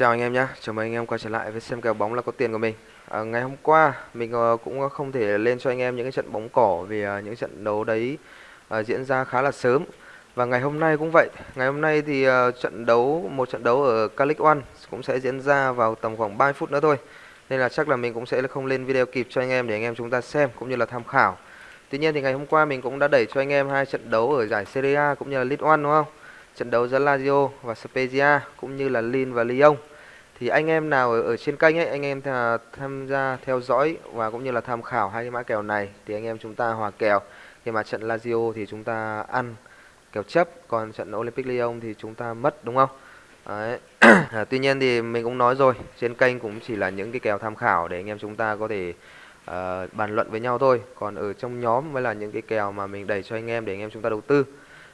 Chào anh em nhé, chào mừng anh em quay trở lại với xem kèo bóng là có tiền của mình. À, Ngày hôm qua mình ờ, cũng không thể lên cho anh em những cái trận bóng cỏ vì ờ, những trận đấu đấy à, diễn ra khá là sớm. Và ngày hôm nay cũng vậy, ngày hôm nay thì à, trận đấu, một trận đấu ở Calic One cũng sẽ diễn ra vào tầm khoảng 3 phút nữa thôi. Nên là chắc là mình cũng sẽ không lên video kịp cho anh em để anh em chúng ta xem cũng như là tham khảo. Tuy nhiên thì ngày hôm qua mình cũng đã đẩy cho anh em hai trận đấu ở giải Serie A cũng như là League One đúng không? trận đấu giữa Lazio và Spezia cũng như là Lille và Lyon thì anh em nào ở, ở trên kênh ấy anh em tham gia theo dõi và cũng như là tham khảo hai cái mã kèo này thì anh em chúng ta hòa kèo. Khi mà trận Lazio thì chúng ta ăn kèo chấp còn trận Olympic Lyon thì chúng ta mất đúng không? Đấy. à, tuy nhiên thì mình cũng nói rồi trên kênh cũng chỉ là những cái kèo tham khảo để anh em chúng ta có thể uh, bàn luận với nhau thôi. Còn ở trong nhóm mới là những cái kèo mà mình đẩy cho anh em để anh em chúng ta đầu tư.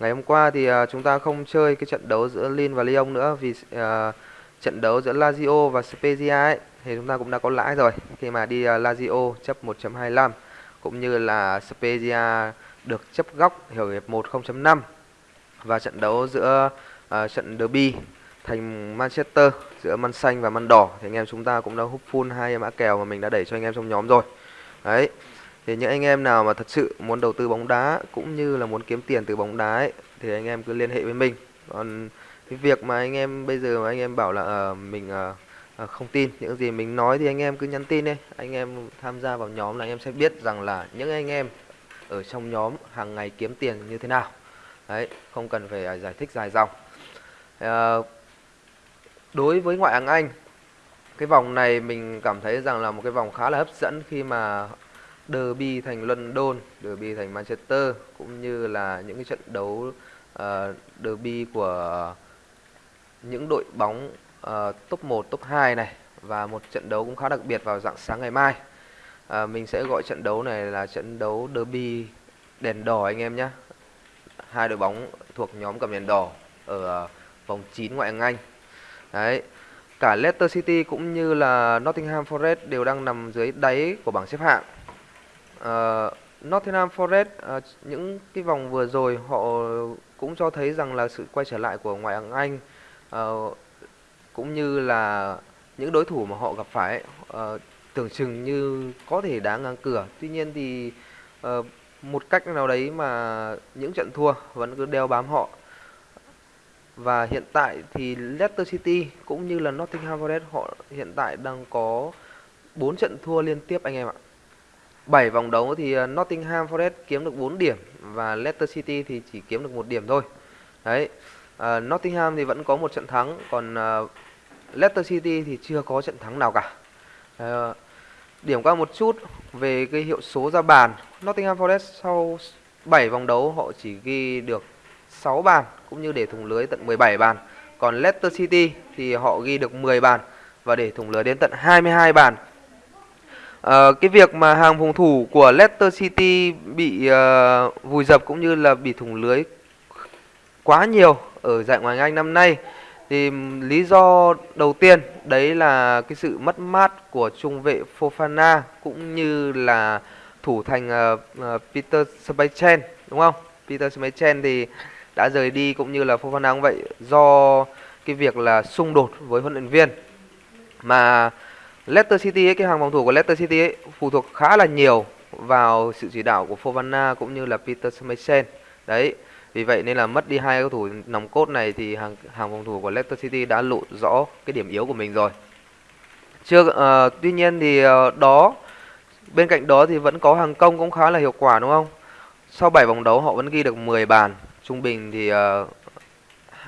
Ngày hôm qua thì uh, chúng ta không chơi cái trận đấu giữa Lin và Lyon nữa vì uh, trận đấu giữa Lazio và Spezia ấy thì chúng ta cũng đã có lãi rồi. Khi mà đi à, Lazio chấp 1.25 cũng như là Spezia được chấp góc hiểu hiệp 1 0.5 và trận đấu giữa uh, trận derby thành Manchester giữa Man xanh và Man đỏ thì anh em chúng ta cũng đã hút full hai mã kèo mà mình đã đẩy cho anh em trong nhóm rồi. Đấy thì những anh em nào mà thật sự muốn đầu tư bóng đá cũng như là muốn kiếm tiền từ bóng đá ấy, thì anh em cứ liên hệ với mình. Còn cái việc mà anh em bây giờ mà anh em bảo là uh, mình uh, uh, không tin những gì mình nói thì anh em cứ nhắn tin đi. Anh em tham gia vào nhóm là anh em sẽ biết rằng là những anh em ở trong nhóm hàng ngày kiếm tiền như thế nào. Đấy không cần phải à, giải thích dài dòng. Uh, đối với ngoại hạng Anh cái vòng này mình cảm thấy rằng là một cái vòng khá là hấp dẫn khi mà derby thành London, derby thành Manchester cũng như là những cái trận đấu uh, derby của những đội bóng uh, top 1, top 2 này và một trận đấu cũng khá đặc biệt vào dạng sáng ngày mai. Uh, mình sẽ gọi trận đấu này là trận đấu derby đèn đỏ anh em nhé. Hai đội bóng thuộc nhóm cầm đèn đỏ ở uh, vòng 9 ngoại hạng Anh. Đấy. Cả Leicester City cũng như là Nottingham Forest đều đang nằm dưới đáy của bảng xếp hạng uh, Nottingham Forest uh, những cái vòng vừa rồi họ cũng cho thấy rằng là sự quay trở lại của ngoại hạng Anh Ờ, cũng như là những đối thủ mà họ gặp phải uh, tưởng chừng như có thể đá ngang cửa tuy nhiên thì uh, một cách nào đấy mà những trận thua vẫn cứ đeo bám họ và hiện tại thì Leicester City cũng như là Nottingham Forest họ hiện tại đang có 4 trận thua liên tiếp anh em ạ 7 vòng đấu thì Nottingham Forest kiếm được 4 điểm và Leicester City thì chỉ kiếm được một điểm thôi. Đấy. Uh, Nottingham thì vẫn có một trận thắng còn uh, Leicester City thì chưa có trận thắng nào cả. Uh, điểm qua một chút về cái hiệu số ra bàn. Nottingham Forest sau 7 vòng đấu họ chỉ ghi được 6 bàn cũng như để thủng lưới tận 17 bàn. Còn Leicester City thì họ ghi được 10 bàn và để thủng lưới đến tận 22 bàn. Uh, cái việc mà hàng phòng thủ của Leicester City bị uh, vùi dập cũng như là bị thủng lưới quá nhiều ở giải Ngoại hạng Anh năm nay thì lý do đầu tiên đấy là cái sự mất mát của trung vệ Fofana cũng như là thủ thành uh, uh, Peter Schmeichel đúng không? Peter Schmeichel thì đã rời đi cũng như là Fofana cũng vậy do cái việc là xung đột với huấn luyện viên mà Leicester City ấy, cái hàng phòng thủ của Leicester City ấy, phụ thuộc khá là nhiều vào sự chỉ đạo của Fofana cũng như là Peter Schmeichel. Đấy, vì vậy nên là mất đi hai cầu thủ nòng cốt này thì hàng hàng phòng thủ của Leicester City đã lộ rõ cái điểm yếu của mình rồi. Chưa uh, tuy nhiên thì uh, đó bên cạnh đó thì vẫn có hàng công cũng khá là hiệu quả đúng không? Sau 7 vòng đấu họ vẫn ghi được 10 bàn, trung bình thì uh,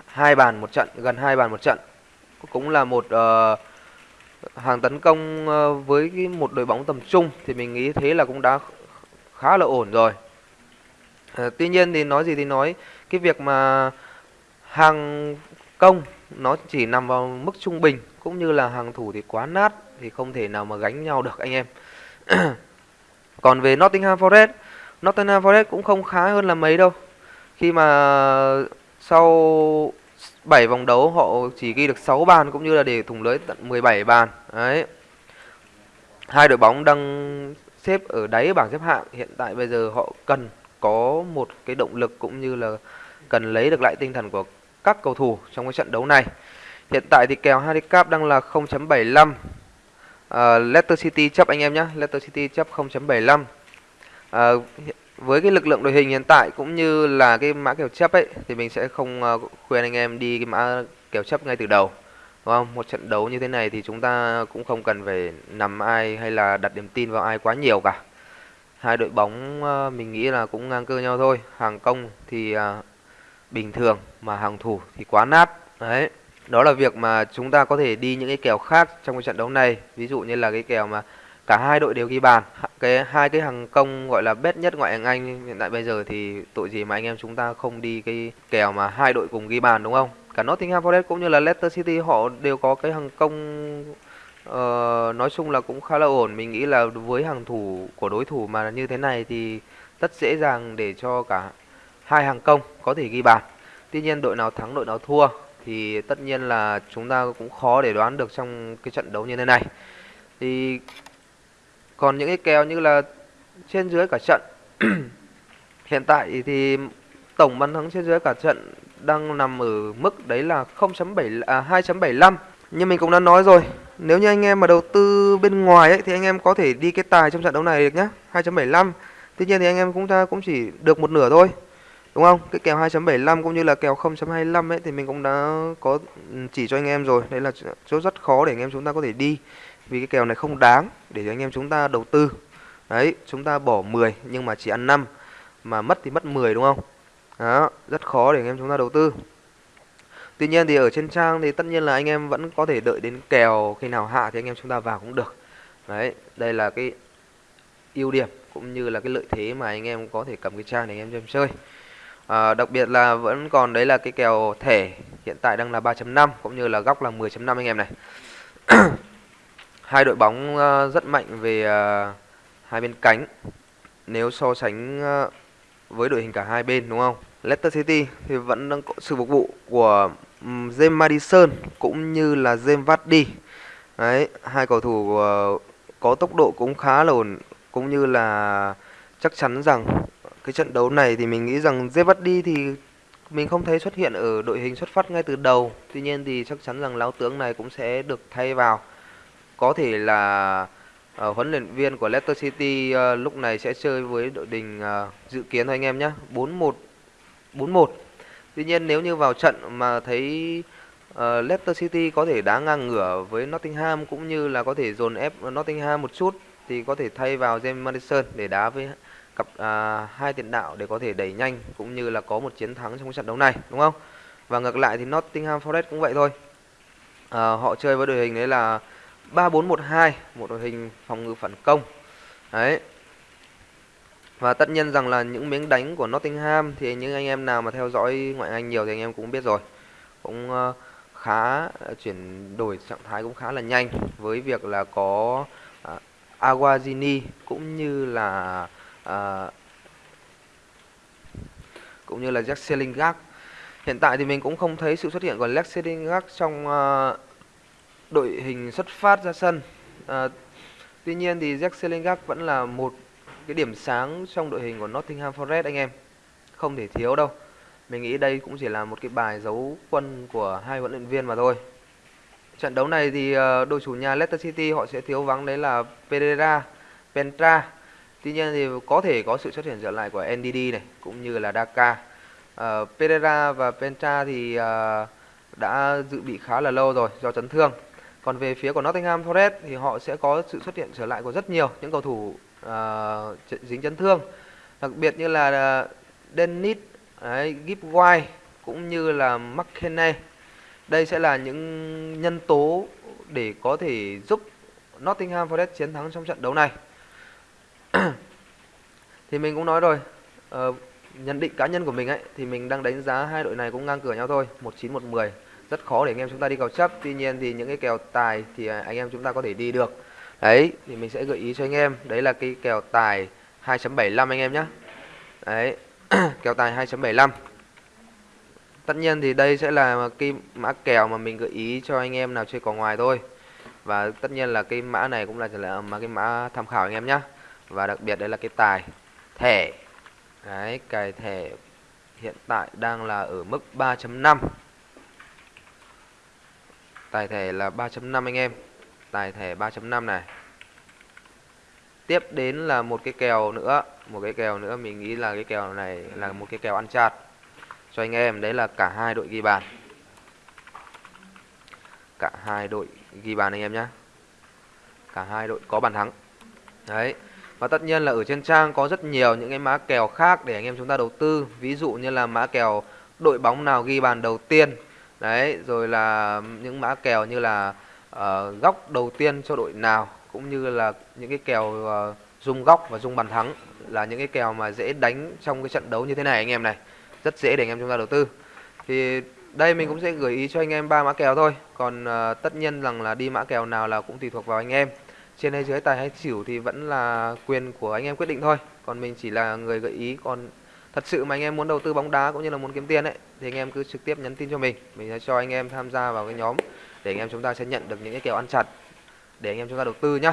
hai bàn một trận, gần hai bàn một trận. Cũng là một uh, hàng tấn công với cái một đội bóng tầm trung thì mình nghĩ thế là cũng đã khá là ổn rồi. À, tuy nhiên thì nói gì thì nói cái việc mà hàng công nó chỉ nằm vào mức trung bình cũng như là hàng thủ thì quá nát thì không thể nào mà gánh nhau được anh em. Còn về Nottingham Forest, Nottingham Forest cũng không khá hơn là mấy đâu. Khi mà sau 7 vòng đấu họ chỉ ghi được 6 bàn cũng như là để thủng lưới tận 17 bàn. Đấy. Hai đội bóng đang xếp ở đáy bảng xếp hạng, hiện tại bây giờ họ cần có một cái động lực cũng như là cần lấy được lại tinh thần của các cầu thủ trong cái trận đấu này. Hiện tại thì kèo handicap đang là 0.75. Uh, ờ, Leicester City chấp anh em nhé. Leicester City chấp 0.75. Uh, ờ, với cái lực lượng đội hình hiện tại cũng như là cái mã kèo chấp ấy thì mình sẽ không uh, khuyên anh em đi cái mã kèo chấp ngay từ đầu. Đúng không? Một trận đấu như thế này thì chúng ta cũng không cần phải nằm ai hay là đặt niềm tin vào ai quá nhiều cả. Hai đội bóng ờ, mình nghĩ là cũng ngang cơ nhau thôi. Hàng công thì ờ, bình thường mà hàng thủ thì quá nát. Đấy. Đó là việc mà chúng ta có thể đi những cái kèo khác trong cái trận đấu này. Ví dụ như là cái kèo mà cả hai đội đều ghi bàn. Cái, hai cái hàng công gọi là best nhất ngoại hạng Anh hiện tại bây giờ thì tội gì mà anh em chúng ta không đi cái kèo mà hai đội cùng ghi bàn, đúng không? Cả Nottingham Forest cũng như là Leicester City họ đều có cái hàng công uh, nói chung là cũng khá là ổn. Mình nghĩ là với hàng thủ của đối thủ mà như thế này thì rất dễ dàng để cho cả hai hàng công có thể ghi bàn. Tuy nhiên đội nào thắng đội nào thua thì tất nhiên là chúng ta cũng khó để đoán được trong cái trận đấu như thế này. Thì còn những cái kèo như là trên dưới cả trận hiện tại thì tổng bàn thắng trên dưới cả trận đang nằm ở mức đấy là 0.7 à 2.75. Như mình cũng đã nói rồi, nếu như anh em mà đầu tư bên ngoài ấy thì anh em có thể đi cái tài trong trận đấu này được nhá, 2.75. Tuy nhiên thì anh em cũng ta cũng chỉ được một nửa thôi. Đúng không? Cái kèo 2.75 cũng như là kèo 0.25 ấy thì mình cũng đã có ừ, chỉ cho anh em rồi. Đấy là chỗ rất khó để anh em chúng ta có thể đi. Vì cái kèo này không đáng để cho anh em chúng ta đầu tư. Đấy, chúng ta bỏ 10 nhưng mà chỉ ăn 5 mà mất thì mất 10 đúng không? Đó, rất khó để anh em chúng ta đầu tư. Tuy nhiên thì ở trên trang thì tất nhiên là anh em vẫn có thể đợi đến kèo khi nào hạ thì anh em chúng ta vào cũng được. Đấy, đây là cái ưu điểm cũng như là cái lợi thế mà anh em có thể cầm cái trang để anh em chơi chơi. À, đặc biệt là vẫn còn đấy là cái kèo thẻ hiện tại đang là 3.5 cũng như là góc là 10.5 anh em này. hai đội bóng uh, rất mạnh về uh, hai bên cánh nếu so sánh uh, với đội hình cả hai bên đúng không? Leicester City thì vẫn đang có sự phục vụ của um, James Madison cũng như là James Vardy. Đấy, hai cầu thủ uh, có tốc độ cũng khá là ổn cũng như là chắc chắn rằng cái trận đấu này thì mình nghĩ rằng Zevadi thì mình không thấy xuất hiện ở đội hình xuất phát ngay từ đầu. Tuy nhiên thì chắc chắn rằng lão tướng này cũng sẽ được thay vào. Có thể là uh, huấn luyện viên của Leicester City uh, lúc này sẽ chơi với đội hình uh, dự kiến thôi anh em nhé. 4-1 4-1. Tuy nhiên nếu như vào trận mà thấy uh, Leicester City có thể đá ngang ngửa với Nottingham cũng như là có thể dồn ép Nottingham một chút thì có thể thay vào James Madison để đá với cặp à, hai tiền đạo để có thể đẩy nhanh cũng như là có một chiến thắng trong trận đấu này đúng không? Và ngược lại thì Nottingham Forest cũng vậy thôi. À, họ chơi với đội hình đấy là 3-4-1-2, một đội hình phòng ngự phản công. Đấy. Và tất nhiên rằng là những miếng đánh của Nottingham thì những anh em nào mà theo dõi ngoại Anh nhiều thì anh em cũng biết rồi. Cũng ờ, khá ờ, chuyển đổi trạng thái cũng khá là nhanh với việc là có uh, Aguazini cũng như là uh, cũng như là Jack Selingard. Hiện tại thì mình cũng không thấy sự xuất hiện của Jack Selingard trong uh, đội hình xuất phát ra sân. Uh, tuy nhiên thì Jack Selingard vẫn là một cái điểm sáng trong đội hình của Nottingham Forest anh em. Không thể thiếu đâu. Mình nghĩ đây cũng chỉ là một cái bài dấu quân của hai huấn luyện viên mà thôi. Trận đấu này thì ờ, đội chủ nhà Leicester City họ sẽ thiếu vắng đấy là Pereira, Pentra Tuy nhiên thì có thể có sự xuất hiện trở lại của NDD này cũng như là Daka. Uh, Pereira và Pentra thì uh, đã dự bị khá là lâu rồi do chấn thương. Còn về phía của Nottingham Forest thì họ sẽ có sự xuất hiện trở lại của rất nhiều những cầu thủ uh, dính chấn thương. Đặc biệt như là ờ, Dennis, đấy, cũng như là McKenna. Đây sẽ là những nhân tố để có thể giúp Nottingham Forest chiến thắng trong trận đấu này. thì mình cũng nói rồi uh, nhận định cá nhân của mình ấy thì mình đang đánh giá hai đội này cũng ngang cửa nhau thôi một chín một mười rất khó để anh em chúng ta đi cầu chấp tuy nhiên thì những cái kèo tài thì à, anh em chúng ta có thể đi được đấy, thì mình sẽ gợi ý cho anh em. Đấy là cái kèo tài 2.75 anh em nhé đấy, kèo tài 2.75 tất nhiên thì đây sẽ là cái mã kèo mà mình gợi ý cho anh em nào chơi cò ngoài thôi. Và tất nhiên là cái mã này cũng là là mà cái mã tham khảo anh em nhé và đặc biệt đấy là cái tài thẻ. Đấy cài thẻ hiện tại đang là ở mức 3.5 Tài thẻ là 3.5 anh em. Tài thẻ 3.5 này. Tiếp đến là một cái kèo nữa, một cái kèo nữa mình nghĩ là cái kèo này là một cái kèo ăn chặt cho anh em, đấy là cả hai đội ghi bàn. Cả hai đội ghi bàn anh em nhé. Cả hai đội có bàn thắng. Đấy. Và tất nhiên là ở trên trang có rất nhiều những cái mã kèo khác để anh em chúng ta đầu tư. Ví dụ như là mã kèo đội bóng nào ghi bàn đầu tiên. Đấy, rồi là những mã kèo như là uh, góc đầu tiên cho đội nào cũng như là những cái kèo ờ, uh, dung góc và dung bàn thắng là những cái kèo mà dễ đánh trong cái trận đấu như thế này anh em này. Rất dễ để anh em chúng ta đầu tư. Thì đây mình cũng sẽ gửi ý cho anh em ba mã kèo thôi. Còn uh, tất nhiên rằng là đi mã kèo nào là cũng tùy thuộc vào anh em trên hay dưới tài hay xỉu thì vẫn là quyền của anh em quyết định thôi còn mình chỉ là người gợi ý còn thật sự mà anh em muốn đầu tư bóng đá cũng như là muốn kiếm tiền ấy thì anh em cứ trực tiếp nhắn tin cho mình mình sẽ cho anh em tham gia vào cái nhóm để anh em chúng ta sẽ nhận được những cái kèo ăn chặt. Để anh em chúng ta đầu tư nhá.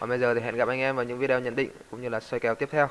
Còn bây giờ thì hẹn gặp anh em vào những video nhận định cũng như là soi kèo tiếp theo.